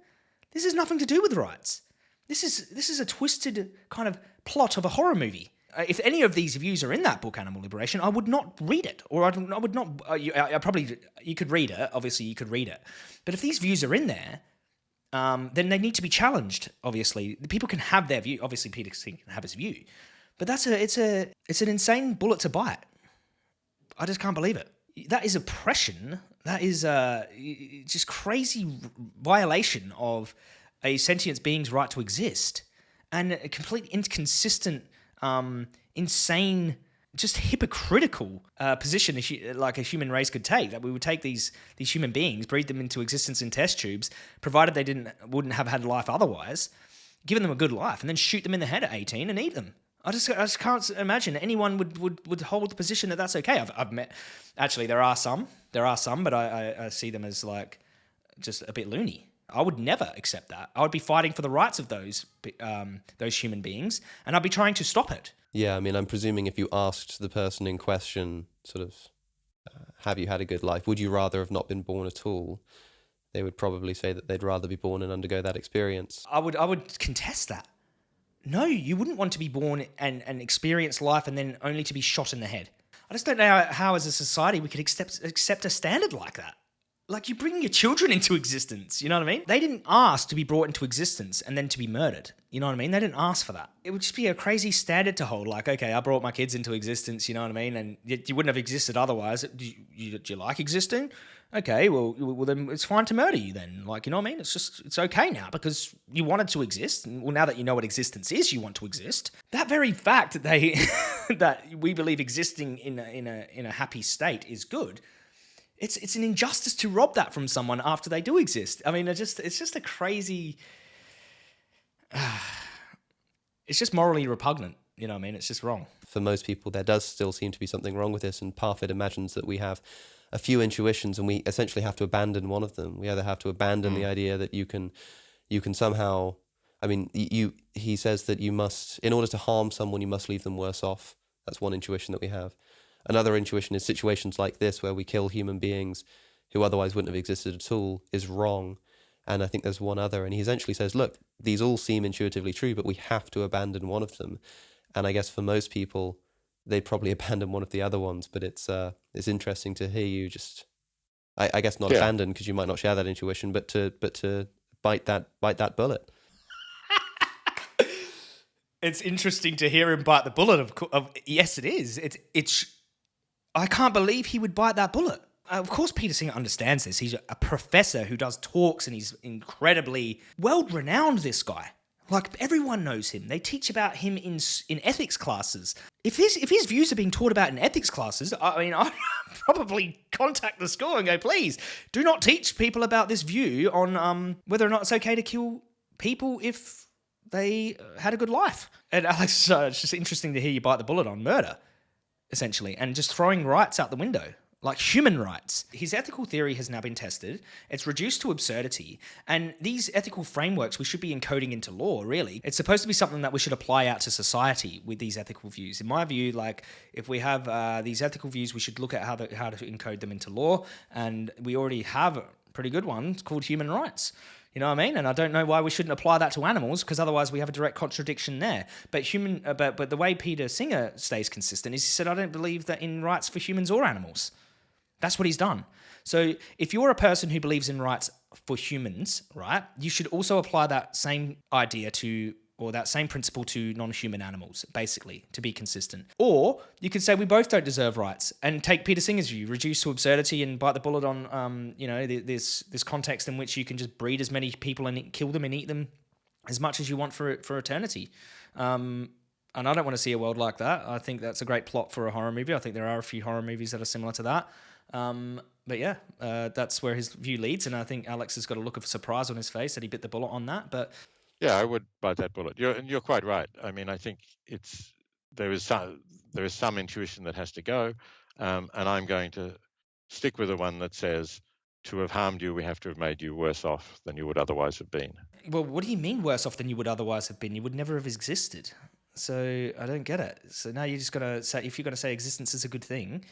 This has nothing to do with rights. This is this is a twisted kind of plot of a horror movie. Uh, if any of these views are in that book, Animal Liberation, I would not read it, or I'd, I would not. Uh, you, I, I probably you could read it. Obviously, you could read it, but if these views are in there, um, then they need to be challenged. Obviously, people can have their view. Obviously, Peter Singh can have his view, but that's a it's a it's an insane bullet to bite. I just can't believe it. That is oppression. That is uh, just crazy violation of a sentient being's right to exist, and a complete inconsistent, um, insane, just hypocritical uh, position a like a human race could take. That we would take these these human beings, breed them into existence in test tubes, provided they didn't wouldn't have had life otherwise, given them a good life, and then shoot them in the head at eighteen and eat them. I just, I just can't imagine anyone would, would, would hold the position that that's okay. I've, I've met, actually, there are some, there are some, but I, I, I see them as like just a bit loony. I would never accept that. I would be fighting for the rights of those um, those human beings, and I'd be trying to stop it. Yeah, I mean, I'm presuming if you asked the person in question, sort of, uh, have you had a good life? Would you rather have not been born at all? They would probably say that they'd rather be born and undergo that experience. I would I would contest that. No, you wouldn't want to be born and, and experience life and then only to be shot in the head. I just don't know how, how as a society, we could accept accept a standard like that. Like you bring your children into existence, you know what I mean? They didn't ask to be brought into existence and then to be murdered. You know what I mean? They didn't ask for that. It would just be a crazy standard to hold. Like, okay, I brought my kids into existence, you know what I mean? And you, wouldn't have existed otherwise. Do you, do you like existing? Okay, well, well, then it's fine to murder you then. Like, you know what I mean? It's just, it's okay now because you wanted to exist. Well, now that you know what existence is, you want to exist. That very fact that they, that we believe existing in a, in a, in a happy state is good it's it's an injustice to rob that from someone after they do exist. I mean, it just it's just a crazy. it's just morally repugnant. You know, what I mean, it's just wrong. For most people, there does still seem to be something wrong with this, and Parfit imagines that we have a few intuitions, and we essentially have to abandon one of them. We either have to abandon the hmm. idea that you can, you can somehow. I mean, you. He says that you must, in order to harm someone, you must leave them worse off. That's one intuition that we have. Another intuition is situations like this where we kill human beings who otherwise wouldn't have existed at all is wrong. And I think there's one other. And he essentially says, look, these all seem intuitively true, but we have to abandon one of them. And I guess for most people, they'd probably abandon one of the other ones. But it's uh, it's interesting to hear you just, I, I guess not Yeah. abandon because you might not share that intuition, but to but to bite that bite that bullet. It's interesting to hear him bite the bullet. Of, of yes, it is. It's it's. I can't believe he would bite that bullet. Uh, Of course, Peter Singer understands this. He's a professor who does talks, and he's incredibly world renowned, This guy, like everyone knows him. They teach about him in in ethics classes. If his if his views are being taught about in ethics classes, I mean, I, probably contact the school and go, please do not teach people about this view on um, whether or not it's okay to kill people if they had a good life. And Alex, uh, it's just interesting to hear you bite the bullet on murder, essentially, and just throwing rights out the window like human rights. His ethical theory has now been tested. It's reduced to absurdity. And these ethical frameworks we should be encoding into law, really. It's supposed to be something that we should apply out to society with these ethical views. In my view, like if we have uh, these ethical views, we should look at how, the, how to encode them into law. And we already have a pretty good one called human rights. You know what I mean? And I don't know why we shouldn't apply that to animals because otherwise we have a direct contradiction there. But human, uh, but but the way Peter Singer stays consistent is he said, I don't believe that in rights for humans or animals. That's what he's done. So if you're a person who believes in rights for humans, right, you should also apply that same idea to or that same principle to non-human animals, basically, to be consistent. Or you could say we both don't deserve rights, and take Peter Singer's view, reduce to absurdity, and bite the bullet on, um, you know, this this context in which you can just breed as many people and kill them and eat them as much as you want for for eternity. Um, and I don't want to see a world like that. I think that's a great plot for a horror movie. I think there are a few horror movies that are similar to that. Um, but yeah, uh, that's where his view leads, and I think Alex has got a look of surprise on his face that he bit the bullet on that. But yeah, I would bite that bullet. You're and you're quite right. I mean, I think it's there is some there is some intuition that has to go, um, and I'm going to stick with the one that says to have harmed you, we have to have made you worse off than you would otherwise have been. Well, what do you mean worse off than you would otherwise have been? You would never have existed. So I don't get it. So now you're just gonna say if you're to say existence is a good thing,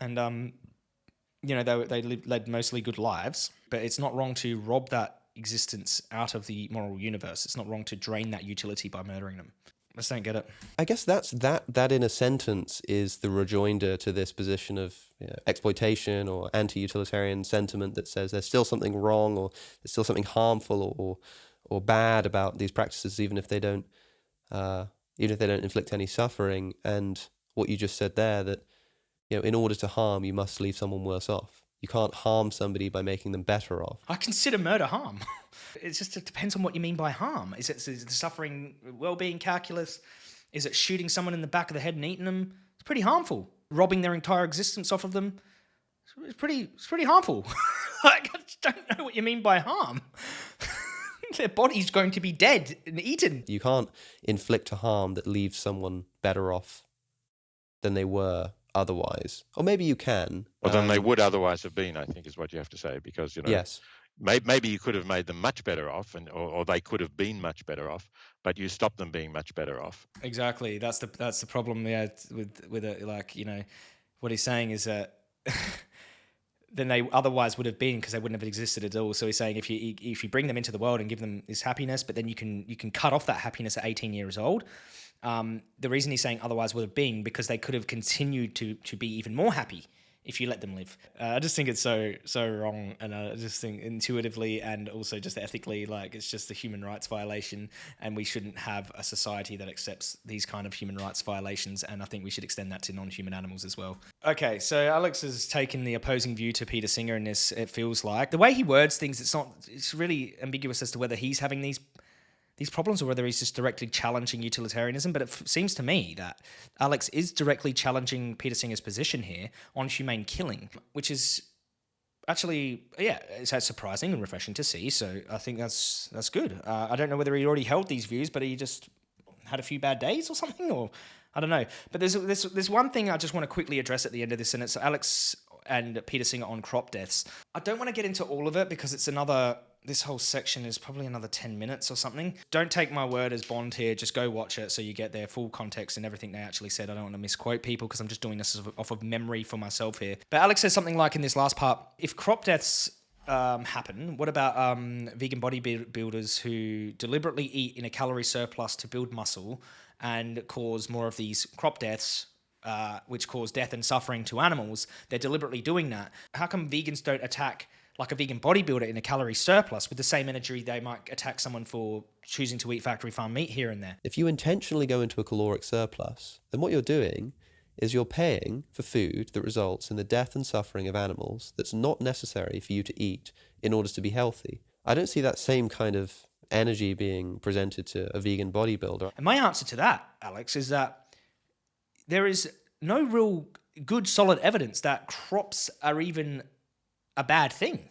and um, you know, they, they led mostly good lives, but it's not wrong to rob that existence out of the moral universe. It's not wrong to drain that utility by murdering them. I just don't get it. I guess that's that. That in a sentence is the rejoinder to this position of you know, exploitation or anti-utilitarian sentiment that says there's still something wrong or there's still something harmful or or, or bad about these practices, even if they don't, uh, even if they don't inflict any suffering. And what you just said there that you know, in order to harm, you must leave someone worse off. You can't harm somebody by making them better off. I consider murder harm. it just it depends on what you mean by harm. Is it, is it the suffering well-being calculus? Is it shooting someone in the back of the head and eating them? It's pretty harmful. Robbing their entire existence off of them. It's pretty. It's pretty harmful. like, I don't know what you mean by harm. their body's going to be dead and eaten. You can't inflict a harm that leaves someone better off than they were otherwise. Or maybe you can. Well, um, they would otherwise have been, I think, is what you have to say, because, you know, yes. Maybe, maybe you could have made them much better off, and or, or, they could have been much better off, but you stopped them being much better off. Exactly. That's the that's the problem. Yeah, with with it, like you know, what he's saying is that than they otherwise would have been because they wouldn't have existed at all. So he's saying if you if you bring them into the world and give them this happiness, but then you can you can cut off that happiness at 18 years old. Um, the reason he's saying otherwise would have been because they could have continued to to be even more happy if you let them live. Uh, I just think it's so so wrong, and I just think intuitively and also just ethically, like it's just a human rights violation, and we shouldn't have a society that accepts these kind of human rights violations. And I think we should extend that to non-human animals as well. Okay, so Alex has taken the opposing view to Peter Singer in this. It feels like the way he words things, it's not. It's really ambiguous as to whether he's having these these problems or whether he's just directly challenging utilitarianism. But it seems to me that Alex is directly challenging Peter Singer's position here on humane killing, which is actually, yeah, it's surprising and refreshing to see. So I think that's that's good. Uh, I don't know whether he already held these views, but he just had a few bad days or something, or I don't know. But there's there's there's one thing I just want to quickly address at the end of this, and it's Alex and Peter Singer on crop deaths. I don't want to get into all of it because it's another this whole section is probably another 10 minutes or something. Don't take my word as Bond here. Just go watch it so you get their full context and everything they actually said. I don't want to misquote people because I'm just doing this off of memory for myself here. But Alex says something like in this last part if crop deaths um, happen, what about um, vegan bodybuilders who deliberately eat in a calorie surplus to build muscle and cause more of these crop deaths uh, which cause death and suffering to animals, they're deliberately doing that. How come vegans don't attack like a vegan bodybuilder in a calorie surplus with the same energy they might attack someone for choosing to eat factory farm meat here and there. If you intentionally go into a caloric surplus, then what you're doing is you're paying for food that results in the death and suffering of animals that's not necessary for you to eat in order to be healthy. I don't see that same kind of energy being presented to a vegan bodybuilder. And my answer to that, Alex, is that there is no real good solid evidence that crops are even a bad thing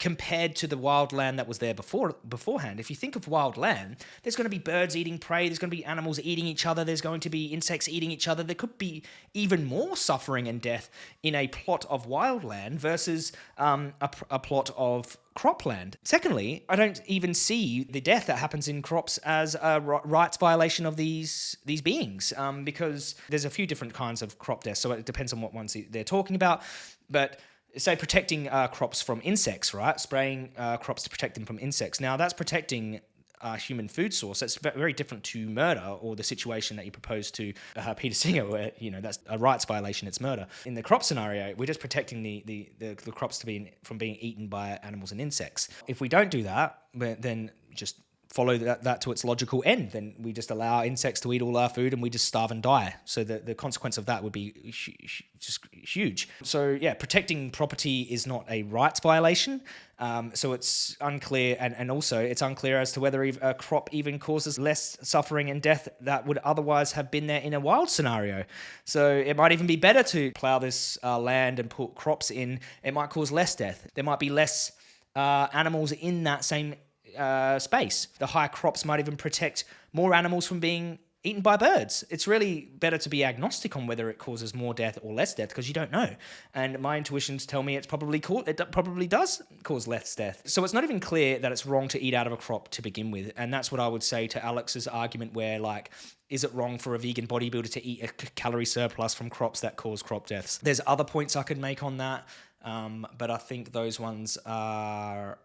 compared to the wild land that was there before beforehand. If you think of wild land, there's going to be birds eating prey, there's going to be animals eating each other, there's going to be insects eating each other. There could be even more suffering and death in a plot of wild land versus um, a, a plot of cropland. Secondly, I don't even see the death that happens in crops as a rights violation of these these beings, um, because there's a few different kinds of crop deaths. So it depends on what ones they're talking about, but say protecting uh, crops from insects, right? Spraying uh, crops to protect them from insects. Now that's protecting a human food source. That's very different to murder or the situation that you propose to uh, Peter Singer, where you know that's a rights violation. It's murder. In the crop scenario, we're just protecting the the, the, the crops to be from being eaten by animals and insects. If we don't do that, then just follow that, that to its logical end, then we just allow insects to eat all our food and we just starve and die. So the, the consequence of that would be just huge. So yeah, protecting property is not a rights violation. Um, so it's unclear, and, and also it's unclear as to whether a crop even causes less suffering and death that would otherwise have been there in a wild scenario. So it might even be better to plow this uh, land and put crops in. It might cause less death. There might be less uh, animals in that same uh, space. The high crops might even protect more animals from being eaten by birds. It's really better to be agnostic on whether it causes more death or less death because you don't know. And my intuitions tell me it's probably cool. It probably does cause less death. So it's not even clear that it's wrong to eat out of a crop to begin with. And that's what I would say to Alex's argument where like is it wrong for a vegan bodybuilder to eat a calorie surplus from crops that cause crop deaths? There's other points I could make on that, um, but I think those ones are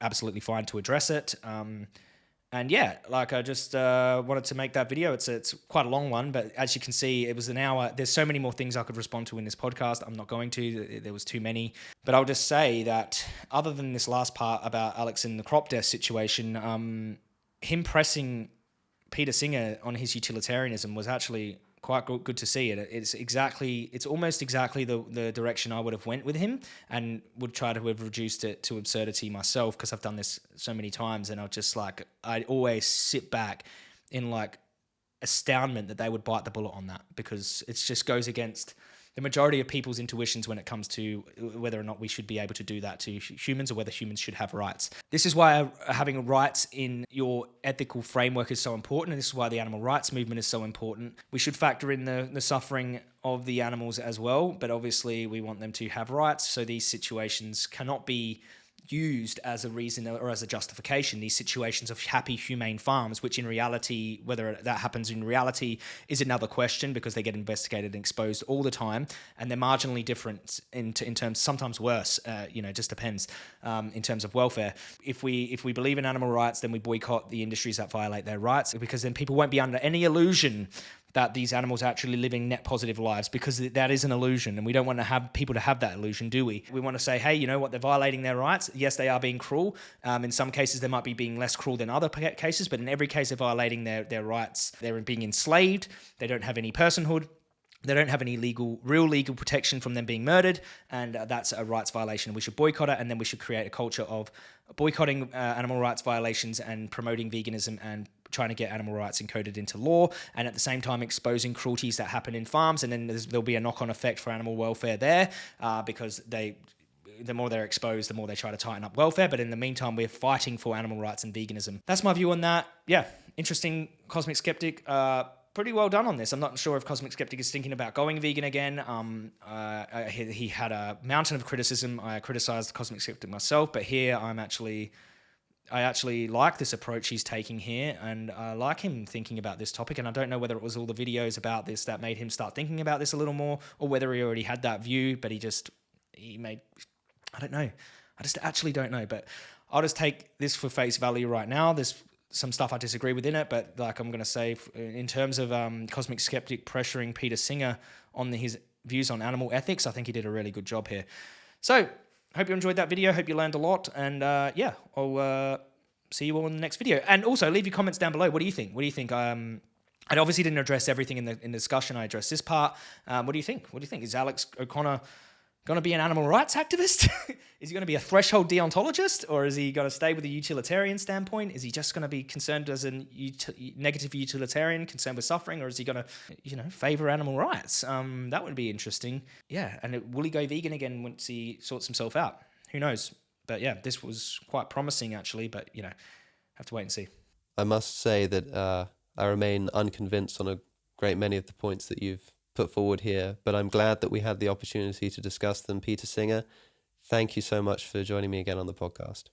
absolutely fine to address it. Um, and yeah, like I just uh, wanted to make that video. It's it's quite a long one, but as you can see, it was an hour. There's so many more things I could respond to in this podcast. I'm not going to. There was too many. But I'll just say that other than this last part about Alex in the crop death situation, um, him pressing Peter Singer on his utilitarianism was actually quite good, to see it. It's exactly, it's almost exactly the, the direction I would have went with him and would try to have reduced it to absurdity myself because I've done this so many times and I'll just like, I always sit back in like astoundment that they would bite the bullet on that because it just goes against the majority of people's intuitions when it comes to whether or not we should be able to do that to humans or whether humans should have rights. This is why uh, having rights in your ethical framework is so important, and this is why the animal rights movement is so important. We should factor in the, the suffering of the animals as well, but obviously we want them to have rights, so these situations cannot be used as a reason or as a justification these situations of happy humane farms which in reality whether that happens in reality is another question because they get investigated and exposed all the time and they're marginally different in, in terms sometimes worse uh, you know just depends um, in terms of welfare. If we if we believe in animal rights then we boycott the industries that violate their rights because then people won't be under any illusion that these animals are actually living net positive lives because that is an illusion and we don't want to have people to have that illusion do we? We want to say hey you know what they're violating their rights. Yes they are being cruel. Um, in some cases they might be being less cruel than other cases but in every case they're violating their, their rights. They're being enslaved. They don't have any personhood. They don't have any legal, real legal protection from them being murdered, and uh, that's a rights violation. We should boycott it, and then we should create a culture of boycotting uh, animal rights violations and promoting veganism and trying to get animal rights encoded into law and at the same time exposing cruelties that happen in farms and then there'll be a knock-on effect for animal welfare there uh, because they the more they're exposed, the more they try to tighten up welfare. But in the meantime, we're fighting for animal rights and veganism. That's my view on that. Yeah, interesting cosmic skeptic. Uh, pretty well done on this. I'm not sure if Cosmic Skeptic is thinking about going vegan again. Um, uh, he, he, had a mountain of criticism. I criticized Cosmic Skeptic myself, but here I'm actually I actually like this approach he's taking here, and I like him thinking about this topic. And I don't know whether it was all the videos about this that made him start thinking about this a little more, or whether he already had that view, but he just he made. I don't know. I just actually don't know. But I'll just take this for face value right now. There's some stuff I disagree with in it, but like I'm going to say, in terms of um, Cosmic Skeptic pressuring Peter Singer on the, his views on animal ethics, I think he did a really good job here. So hope you enjoyed that video. Hope you learned a lot. And uh, yeah, I'll uh, see you all in the next video. And also leave your comments down below. What do you think? What do you think? Um, I obviously didn't address everything in the in discussion. I addressed this part. Um, what do you think? What do you think? Is Alex O'Connor going to be an animal rights activist? is he going to be a threshold deontologist, or is he going to stay with a utilitarian standpoint? Is he just going to be concerned as a negative utilitarian, concerned with suffering, or is he going to, you know, favor animal rights? Um, that would be interesting. Yeah, and it, will he go vegan again once he sorts himself out? Who knows? But yeah, this was quite promising actually. But you know, have to wait and see. I must say that uh, I remain unconvinced on a great many of the points that you've put forward here, but I'm glad that we had the opportunity to discuss them. Peter Singer, thank you so much for joining me again on the podcast.